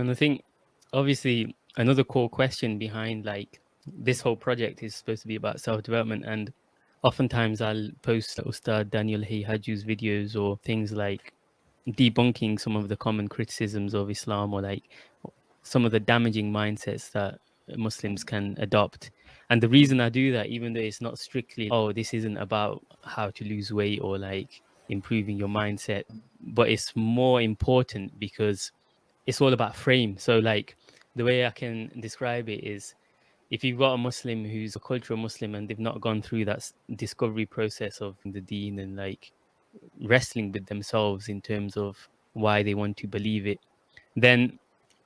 And I think obviously another core question behind like this whole project is supposed to be about self-development and oftentimes I'll post Ustad Daniel Haqiqatjou's videos or things like debunking some of the common criticisms of Islam or like some of the damaging mindsets that Muslims can adopt. And the reason I do that, even though it's not strictly, oh, this isn't about how to lose weight or like improving your mindset, but it's more important because it's all about frame. So like the way I can describe it is if you've got a Muslim who's a cultural Muslim and they've not gone through that discovery process of the deen and like wrestling with themselves in terms of why they want to believe it, then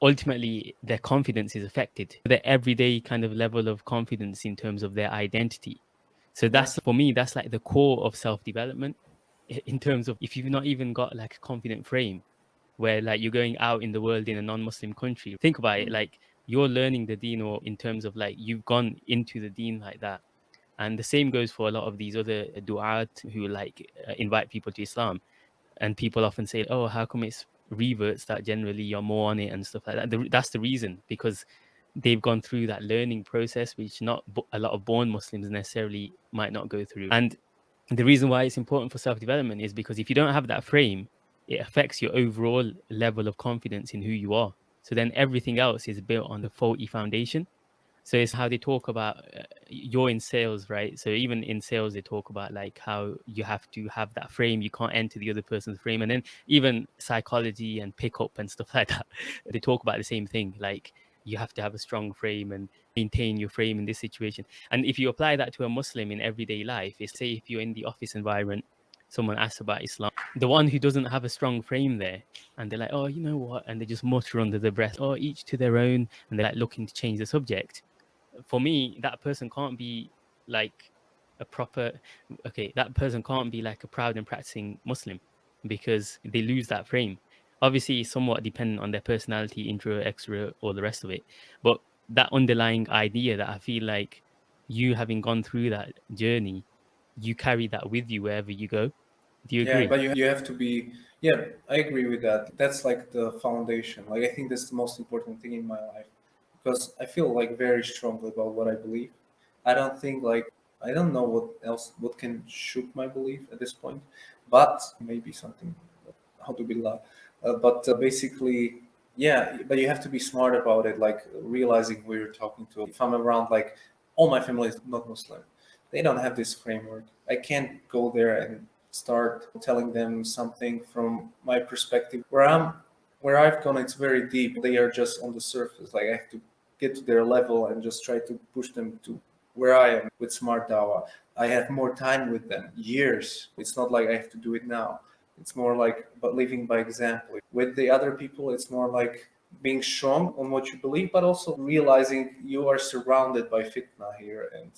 ultimately their confidence is affected. Their everyday kind of level of confidence in terms of their identity. So that's for me, that's like the core of self-development in terms of if you've not even got like a confident frame where like you're going out in the world in a non-Muslim country. Think about it, like you're learning the deen or in terms of like you've gone into the deen like that. And the same goes for a lot of these other du'at who like uh, invite people to Islam. And people often say, oh, how come it's reverts that generally you're more on it and stuff like that. That's the reason because they've gone through that learning process, which not a lot of born Muslims necessarily might not go through. And the reason why it's important for self-development is because if you don't have that frame, it affects your overall level of confidence in who you are. So then everything else is built on the faulty foundation. So it's how they talk about uh, you're in sales, right? So even in sales, they talk about like how you have to have that frame. You can't enter the other person's frame. And then even psychology and pickup and stuff like that, they talk about the same thing. Like you have to have a strong frame and maintain your frame in this situation. And if you apply that to a Muslim in everyday life, it's say if you're in the office environment, someone asks about Islam, the one who doesn't have a strong frame there, and they're like, oh, you know what? And they just mutter under their breath, oh, each to their own, and they're like looking to change the subject for me, that person can't be like a proper, okay, that person can't be like a proud and practicing Muslim because they lose that frame. Obviously, it's somewhat dependent on their personality, intro, extra, or the rest of it. But that underlying idea that I feel like you having gone through that journey, you carry that with you wherever you go. Do you agree? Yeah, but you, you have to be, yeah, I agree with that. That's like the foundation. Like, I think that's the most important thing in my life because I feel like very strongly about what I believe. I don't think like I don't know what else what can shoot my belief at this point, but maybe something how to be love. Uh, but uh, basically, yeah. But you have to be smart about it, like realizing who you're talking to. If I'm around, like all my family is not Muslim, they don't have this framework. I can't go there and start telling them something from my perspective where I'm where I've gone. It's very deep. They are just on the surface. Like I have to get to their level and just try to push them to where I am with Smart Dawah. I have more time with them, years. It's not like I have to do it now. It's more like but living by example. With the other people, it's more like being strong on what you believe, but also realizing you are surrounded by fitna here. And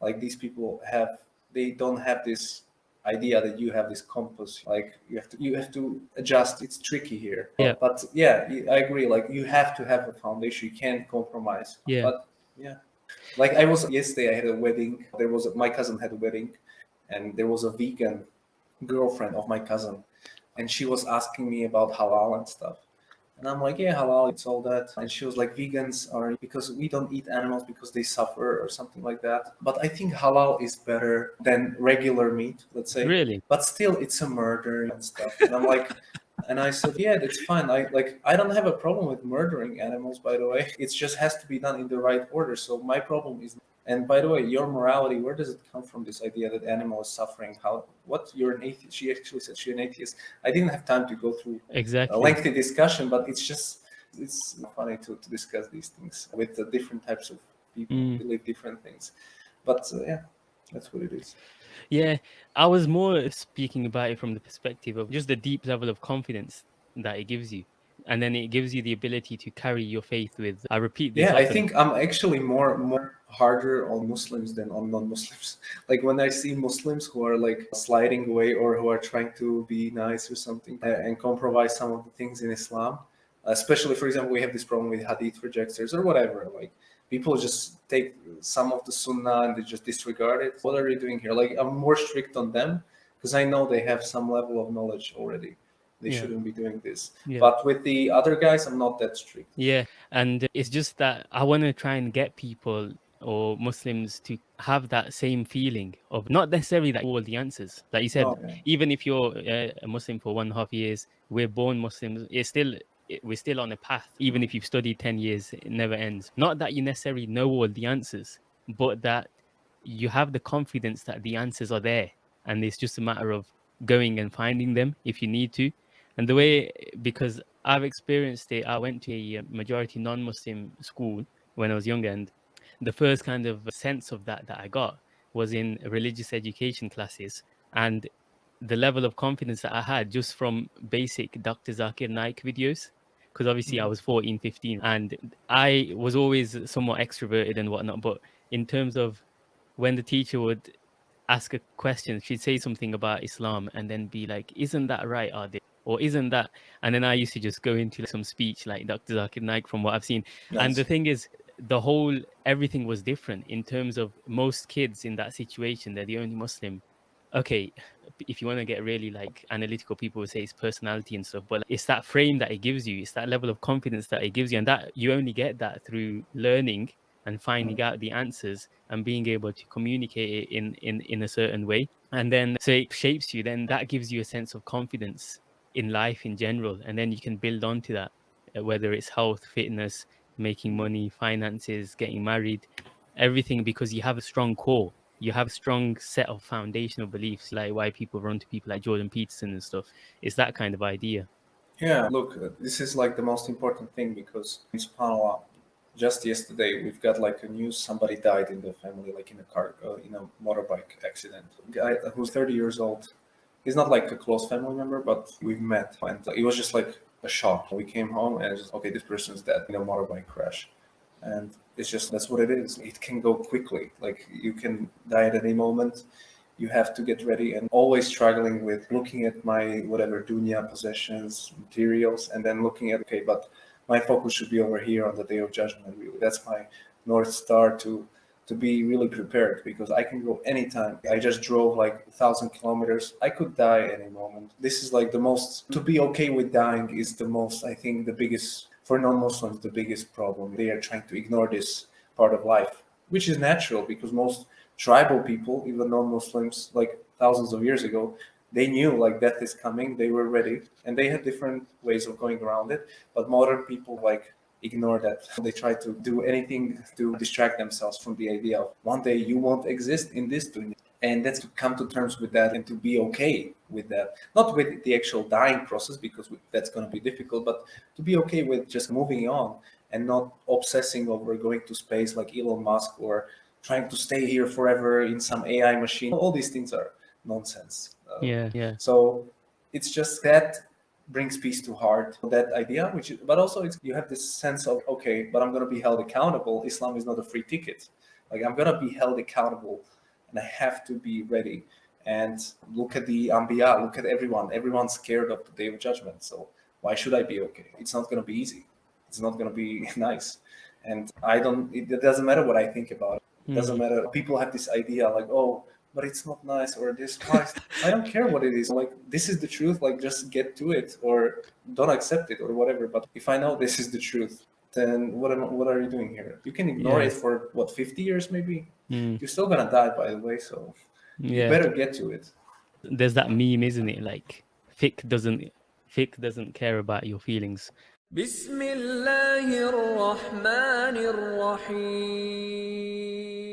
like these people have, they don't have this idea that you have this compass like you have to you have to adjust. It's tricky here. Yeah. But yeah i agree like you have to have a foundation. You can't compromise. Yeah. But yeah. Like i was yesterday i had a wedding. There was a, my cousin had a wedding and there was a vegan girlfriend of my cousin and she was asking me about halal and stuff and I'm like, yeah, halal, it's all that. And she was like, vegans are because we don't eat animals because they suffer or something like that. But I think halal is better than regular meat, let's say. Really? But still, it's a murder and stuff. And I'm like, and I said, yeah, that's fine. I like, I don't have a problem with murdering animals, by the way. It just has to be done in the right order. So my problem is and by the way, your morality, where does it come from? This idea that animal is suffering? How? What? You're an atheist. She actually said she's an atheist. I didn't have time to go through exactly a lengthy discussion, but it's just it's funny to, to discuss these things with the different types of people mm. who believe different things. But uh, yeah, that's what it is. Yeah, I was more speaking about it from the perspective of just the deep level of confidence that it gives you and then it gives you the ability to carry your faith with i repeat yeah often. i think i'm actually more more harder on muslims than on non-muslims. Like when i see muslims who are like sliding away or who are trying to be nice or something uh, and compromise some of the things in islam especially for example we have this problem with hadith rejectors or whatever like people just take some of the sunnah and they just disregard it. What are you doing here? Like i'm more strict on them because i know they have some level of knowledge already they Yeah. shouldn't be doing this. Yeah. But with the other guys, I'm not that strict. Yeah, and it's just that I want to try and get people or Muslims to have that same feeling of not necessarily that all the answers. Like you said, yeah. even if you're uh, a Muslim for one and a half years, we're born Muslims. It's still we're still on a path. Even if you've studied ten years, it never ends. Not that you necessarily know all the answers, but that you have the confidence that the answers are there, and it's just a matter of going and finding them if you need to. And the way, because I've experienced it, I went to a uh, majority non-Muslim school when I was younger, and the first kind of sense of that that I got was in religious education classes, and the level of confidence that I had just from basic Dr. Zakir Naik videos. Because obviously I Mhm. was 14, 15, and I was always somewhat extroverted and whatnot. But in terms of when the teacher would ask a question, she'd say something about Islam and then be like, Isn't that right, Adil? Or isn't that? And then I used to just go into some speech like Dr. Zakir Naik from what I've seen. And the thing is, the whole everything was different in terms of most kids in that situation. They're the only Muslim. Okay, if you want to get really like analytical, people would say it's personality and stuff, but it's that frame that it gives you. It's that level of confidence that it gives you, and that you only get that through learning and finding mm. out the answers and being able to communicate it in in in a certain way. And then so it shapes you. Then that gives you a sense of confidence in life in general, and then you can build onto that, uh, whether it's health, fitness, making money, finances, getting married, everything because you have a strong core. You have a strong set of foundational beliefs, like why people run to people like Jordan Peterson and stuff. It's that kind of idea. Yeah, look, uh, this is like the most important thing because SubhanAllah, just yesterday we've got like a news somebody died in the family, like in a car, uh, in a motorbike accident. Guy who's 30 years old. He's not like a close family member, but we've met, and it was just like a shock. We came home and it's just okay, this person's dead in a motorbike crash, and it's just that's what it is. It can go quickly. Like you can die at any moment you have to get ready and always struggling with looking at my whatever dunya possessions materials and then looking at okay but my focus should be over here on the day of judgment really that's my north star to to be really prepared because i can go anytime i just drove like a thousand kilometers i could die any moment this is like the most to be okay with dying is the most i think the biggest for non-muslims the biggest problem they are trying to ignore this part of life which is natural because most tribal people, even non-Muslims, like thousands of years ago, they knew like death is coming. They were ready, and they had different ways of going around it. But modern people like ignore that. They try to do anything to distract themselves from the idea of one day you won't exist in this dunya. And that's to come to terms with that and to be okay with that. Not with the actual dying process, because that's going to be difficult, but to be okay with just moving on and not obsessing over going to space like Elon Musk or trying to stay here forever in some AI machine. All these things are nonsense. Uh, Yeah, yeah, So it's just that brings peace to heart. That idea, which, is- but also it's you have this sense of okay, but I'm gonna be held accountable. Islam is not a free ticket. Like I'm gonna be held accountable, and I have to be ready. And look at the Anbiya, look at everyone. Everyone's scared of the day of judgment. So why should I be okay? It's not gonna be easy. It's not gonna be nice. And I don't. It, it doesn't matter what I think about it. It doesn't Mm. matter. People have this idea like, oh, but it's not nice or this. Nice. I don't care what it is. Like this is the truth. Like just get to it or don't accept it or whatever. But if I know this is the truth, then what am what are you doing here? You can ignore Yeah. it for what 50 years maybe. Mm. You're still gonna die by the way. So you yeah. better get to it. There's that meme, isn't it? Like, fiqh doesn't, fiqh doesn't care about your feelings. بسم الله الرحمن الرحيم